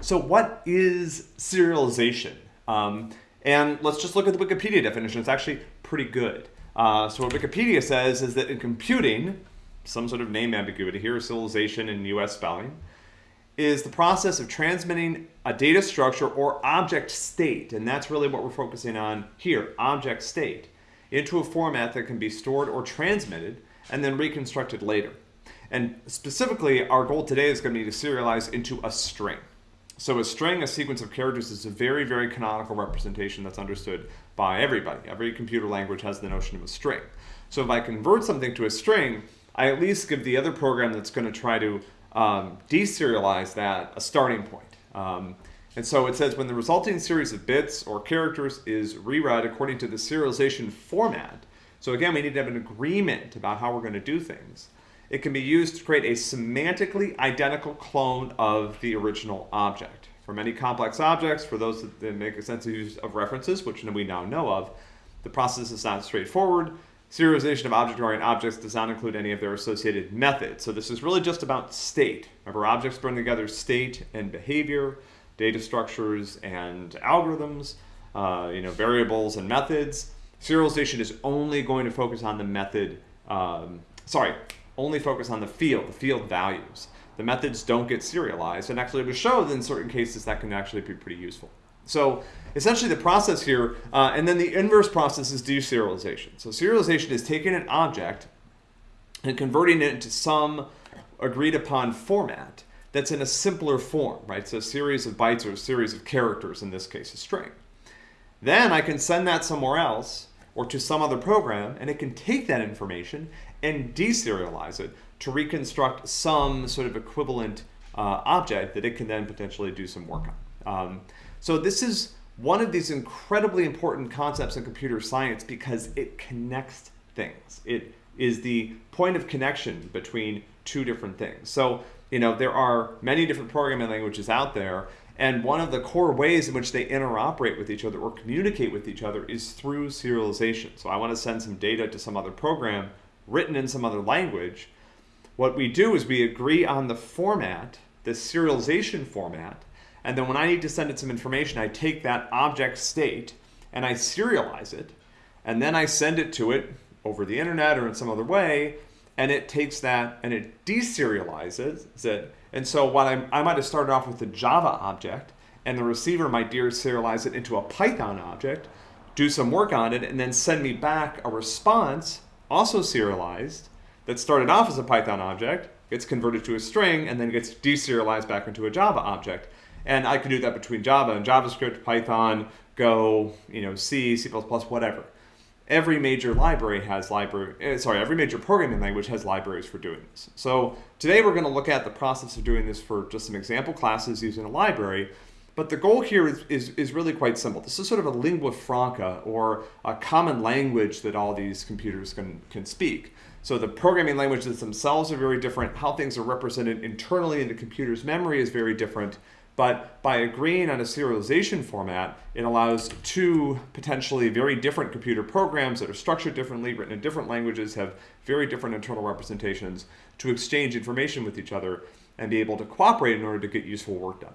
So what is serialization? Um, and let's just look at the Wikipedia definition. It's actually pretty good. Uh, so what Wikipedia says is that in computing, some sort of name ambiguity here, serialization in US spelling, is the process of transmitting a data structure or object state, and that's really what we're focusing on here, object state, into a format that can be stored or transmitted and then reconstructed later. And specifically, our goal today is going to be to serialize into a string. So a string, a sequence of characters, is a very, very canonical representation that's understood by everybody. Every computer language has the notion of a string. So if I convert something to a string, I at least give the other program that's going to try to um, deserialize that a starting point. Um, and so it says when the resulting series of bits or characters is reread according to the serialization format, so again, we need to have an agreement about how we're going to do things. It can be used to create a semantically identical clone of the original object. For many complex objects, for those that make a sense of use of references, which we now know of, the process is not straightforward. Serialization of object-oriented objects does not include any of their associated methods. So this is really just about state. Remember, objects bring together state and behavior, data structures and algorithms, uh, you know, variables and methods. Serialization is only going to focus on the method, um, sorry, only focus on the field, the field values. The methods don't get serialized, and actually to show that in certain cases that can actually be pretty useful. So essentially the process here, uh, and then the inverse process is deserialization. So serialization is taking an object and converting it into some agreed upon format that's in a simpler form, right? So a series of bytes or a series of characters, in this case a string. Then I can send that somewhere else or to some other program, and it can take that information and deserialize it to reconstruct some sort of equivalent uh, object that it can then potentially do some work on. Um, so this is one of these incredibly important concepts in computer science because it connects things. It is the point of connection between two different things. So, you know, there are many different programming languages out there, and one of the core ways in which they interoperate with each other or communicate with each other is through serialization. So I want to send some data to some other program written in some other language. What we do is we agree on the format, the serialization format, and then when I need to send it some information, I take that object state and I serialize it, and then I send it to it over the internet or in some other way, and it takes that and it deserializes it. And so what I, I might have started off with a Java object, and the receiver might deserialize it into a Python object, do some work on it, and then send me back a response, also serialized, that started off as a Python object, gets converted to a string, and then gets deserialized back into a Java object. And I could do that between Java and JavaScript, Python, Go, you know, C, C++, whatever. Every major library has library, eh, sorry, every major programming language has libraries for doing this. So today we're going to look at the process of doing this for just some example classes using a library. But the goal here is, is, is really quite simple. This is sort of a lingua franca or a common language that all these computers can, can speak. So the programming languages themselves are very different. How things are represented internally in the computer's memory is very different. But by agreeing on a serialization format, it allows two potentially very different computer programs that are structured differently, written in different languages, have very different internal representations, to exchange information with each other and be able to cooperate in order to get useful work done.